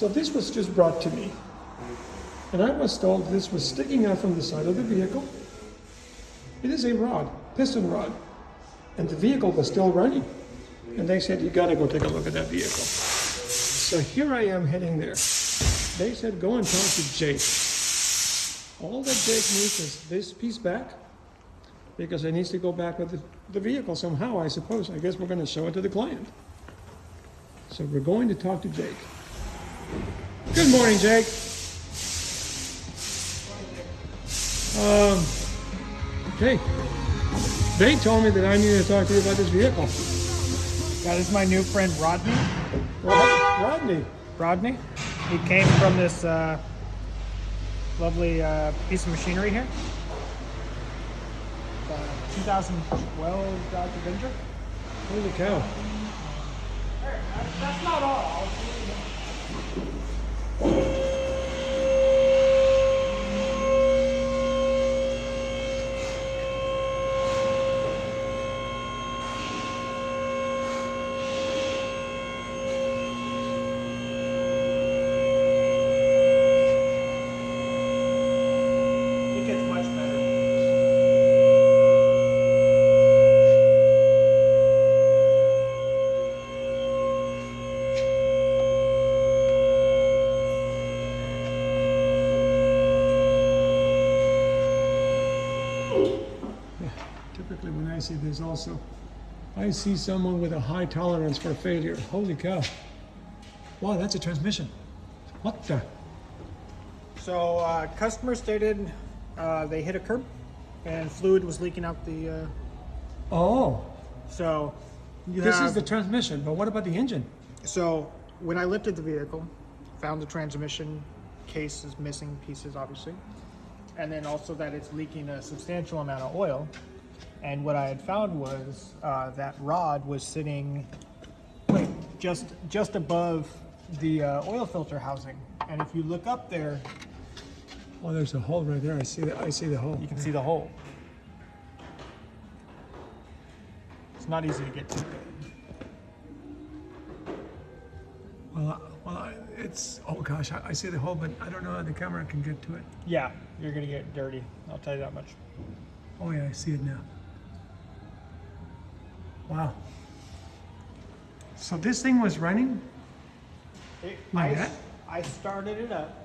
So this was just brought to me. And I was told this was sticking out from the side of the vehicle. It is a rod, piston rod. And the vehicle was still running. And they said, you gotta go take a look at that vehicle. So here I am heading there. They said, go and talk to Jake. All that Jake needs is this piece back because it needs to go back with the, the vehicle somehow, I suppose. I guess we're gonna show it to the client. So we're going to talk to Jake. Good morning, Jake. Um, okay. They told me that I needed to talk to you about this vehicle. Yeah, this is my new friend Rodney. Rod- Rodney. Rodney. He came from this uh, lovely uh, piece of machinery here. Uh, 2012 Dodge Avenger. Holy cow. That's not all. It gets much better. Typically, when I see this, also, I see someone with a high tolerance for failure. Holy cow. Wow, that's a transmission. What the? So, uh, customer stated uh, they hit a curb and fluid was leaking out the. Uh, Oh, so, you this have, is the transmission, but what about the engine? So, when I lifted the vehicle, found the transmission case is missing pieces, obviously, and then also that it's leaking a substantial amount of oil. And what I had found was uh, that rod was sitting wait, just just above the uh, oil filter housing. And if you look up there, Oh, there's a hole right there. I see the, I see the hole. you can see the hole. It's not easy to get to. Well, well, I- it's, oh gosh, I, I see the hole, but I don't know how the camera can get to it. Yeah, you're gonna get dirty. I'll tell you that much. Oh yeah, I see it now. Wow. So this thing was running? It, Like I, that? I started it up